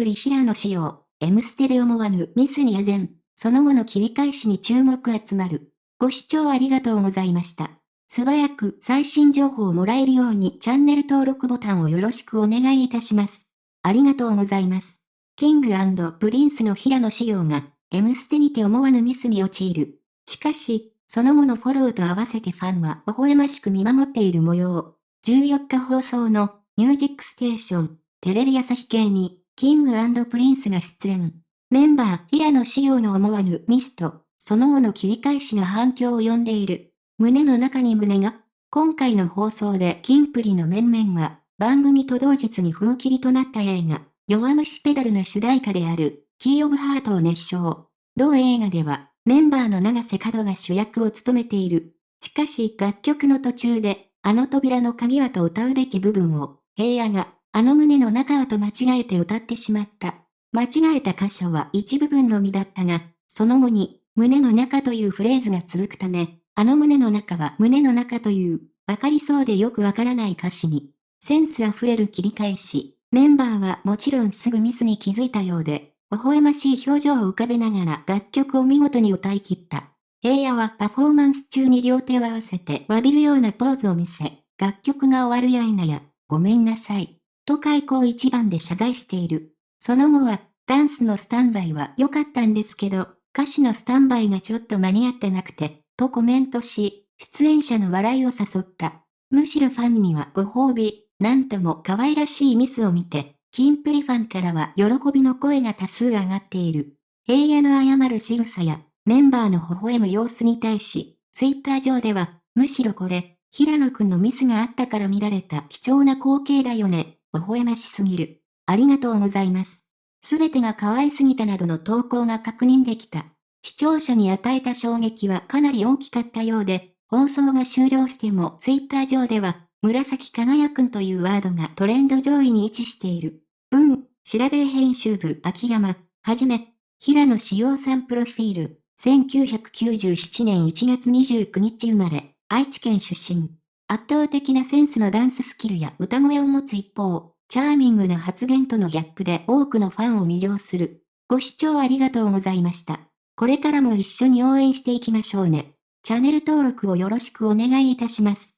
プリ平野紫耀、M ステで思わぬミスにあぜん、その後の切り返しに注目集まる。ご視聴ありがとうございました。素早く最新情報をもらえるようにチャンネル登録ボタンをよろしくお願いいたします。ありがとうございます。 King & Prince の平野紫耀が、M ステにて思わぬミスに陥る。しかし、その後のフォローと合わせてファンは微笑ましく見守っている模様。14日放送のミュージックステーション、テレビ朝日系に、 King & Prince が出演。メンバー、平野紫耀の思わぬミスと、その後の切り返しが反響を呼んでいる。胸の中に胸が、今回の放送でキンプリの面々は、番組と同日に封切りとなった映画、弱虫ペダルの主題歌である、 Key of Heart を熱唱。同映画では、メンバーの永瀬廉が主役を務めている。しかし楽曲の途中で、あの扉の鍵はと歌うべき部分を、平野が、あの胸の中はと間違えて歌ってしまった。間違えた箇所は一部分のみだったが、その後に、胸の中というフレーズが続くため、あの胸の中は胸の中という、わかりそうでよくわからない歌詞に、センスあふれる切り返し、メンバーはもちろんすぐミスに気づいたようで、微笑ましい表情を浮かべながら楽曲を見事に歌い切った。平野はパフォーマンス中に両手を合わせて詫びるようなポーズを見せ、楽曲が終わるや否や、ごめんなさい。と開口一番で謝罪している。その後は、ダンスのスタンバイは良かったんですけど、歌詞のスタンバイがちょっと間に合ってなくて、とコメントし、出演者の笑いを誘った。むしろファンにはご褒美、なんとも可愛らしいミスを見て、キンプリファンからは喜びの声が多数上がっている。平野の謝る仕草や、メンバーの微笑む様子に対し、ツイッター上では、むしろこれ、平野くんのミスがあったから見られた貴重な光景だよね、微笑ましすぎる。ありがとうございます。すべてが可愛すぎたなどの投稿が確認できた。視聴者に与えた衝撃はかなり大きかったようで、放送が終了してもツイッター上では、紫輝くんというワードがトレンド上位に位置している。うん、調べ編集部秋山、はじめ、平野志陽さんプロフィール、1997年1月29日生まれ、愛知県出身。圧倒的なセンスのダンススキルや歌声を持つ一方、チャーミングな発言とのギャップで多くのファンを魅了する。ご視聴ありがとうございました。これからも一緒に応援していきましょうね。チャンネル登録をよろしくお願いいたします。